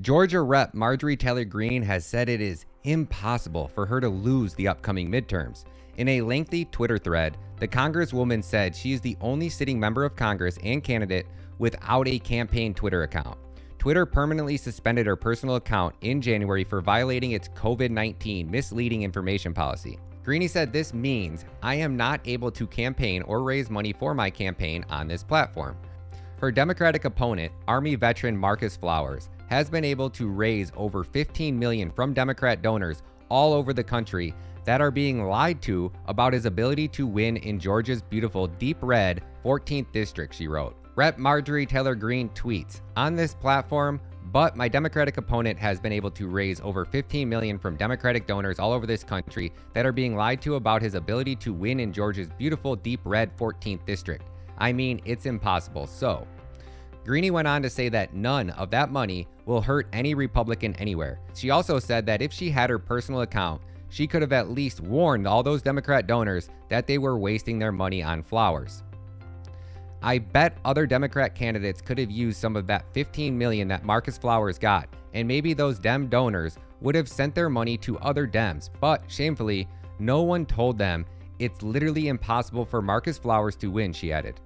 Georgia Rep. Marjorie Taylor Greene has said it is impossible for her to lose the upcoming midterms. In a lengthy Twitter thread, the Congresswoman said she is the only sitting member of Congress and candidate without a campaign Twitter account. Twitter permanently suspended her personal account in January for violating its COVID 19 misleading information policy. Greene said this means I am not able to campaign or raise money for my campaign on this platform. Her Democratic opponent, Army veteran Marcus Flowers, has been able to raise over 15 million from Democrat donors all over the country that are being lied to about his ability to win in Georgia's beautiful deep red 14th district, she wrote. Rep. Marjorie Taylor Greene tweets, On this platform, but my Democratic opponent has been able to raise over 15 million from Democratic donors all over this country that are being lied to about his ability to win in Georgia's beautiful deep red 14th district. I mean, it's impossible. So, Greene went on to say that none of that money will hurt any Republican anywhere. She also said that if she had her personal account, she could have at least warned all those Democrat donors that they were wasting their money on flowers. I bet other Democrat candidates could have used some of that 15 million that Marcus Flowers got, and maybe those Dem donors would have sent their money to other Dems, but shamefully, no one told them it's literally impossible for Marcus Flowers to win, she added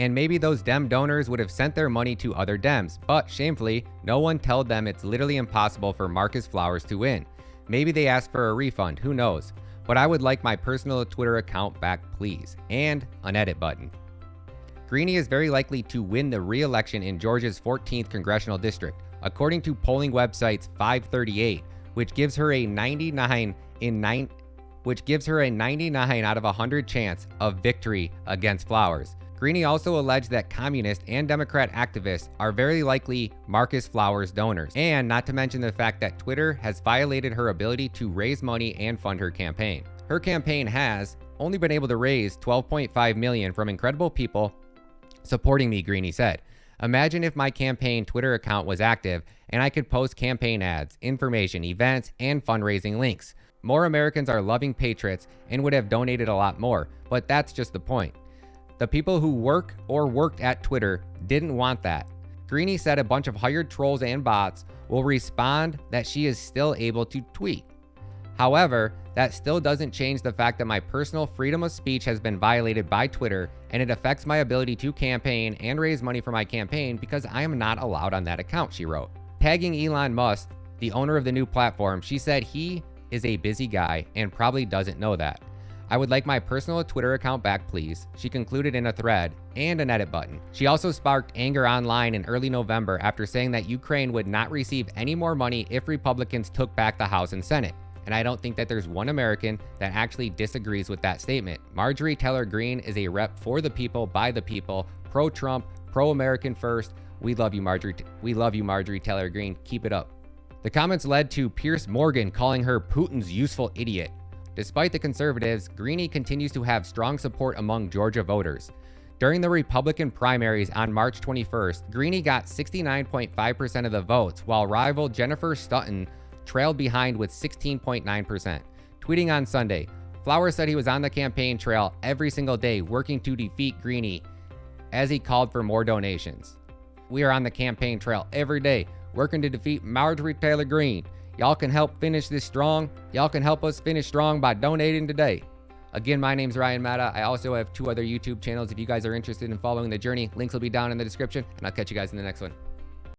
and maybe those Dem donors would have sent their money to other Dems, but shamefully, no one told them it's literally impossible for Marcus Flowers to win. Maybe they asked for a refund, who knows. But I would like my personal Twitter account back please, and an edit button. Greene is very likely to win the re-election in Georgia's 14th congressional district, according to polling websites 538, which gives her a 99 in 9 which gives her a 99 out of 100 chance of victory against Flowers. Greene also alleged that communist and Democrat activists are very likely Marcus Flowers donors, and not to mention the fact that Twitter has violated her ability to raise money and fund her campaign. Her campaign has only been able to raise 12.5 million from incredible people supporting me, Greene said. Imagine if my campaign Twitter account was active and I could post campaign ads, information, events, and fundraising links. More Americans are loving patriots and would have donated a lot more, but that's just the point. The people who work or worked at Twitter didn't want that. Greene said a bunch of hired trolls and bots will respond that she is still able to tweet. However, that still doesn't change the fact that my personal freedom of speech has been violated by Twitter and it affects my ability to campaign and raise money for my campaign because I am not allowed on that account, she wrote. Tagging Elon Musk, the owner of the new platform, she said he is a busy guy and probably doesn't know that. I would like my personal Twitter account back, please, she concluded in a thread and an edit button. She also sparked anger online in early November after saying that Ukraine would not receive any more money if Republicans took back the House and Senate. And I don't think that there's one American that actually disagrees with that statement. Marjorie Taylor Greene is a rep for the people, by the people, pro Trump, pro American first. We love you, Marjorie. We love you, Marjorie Taylor Greene. Keep it up. The comments led to Piers Morgan calling her Putin's useful idiot. Despite the conservatives, Greene continues to have strong support among Georgia voters. During the Republican primaries on March 21st, Greene got 69.5% of the votes, while rival Jennifer Stutton trailed behind with 16.9%. Tweeting on Sunday, Flowers said he was on the campaign trail every single day working to defeat Greene as he called for more donations. We are on the campaign trail every day working to defeat Marjorie Taylor Greene. Y'all can help finish this strong. Y'all can help us finish strong by donating today. Again, my name is Ryan Matta. I also have two other YouTube channels if you guys are interested in following the journey. Links will be down in the description, and I'll catch you guys in the next one.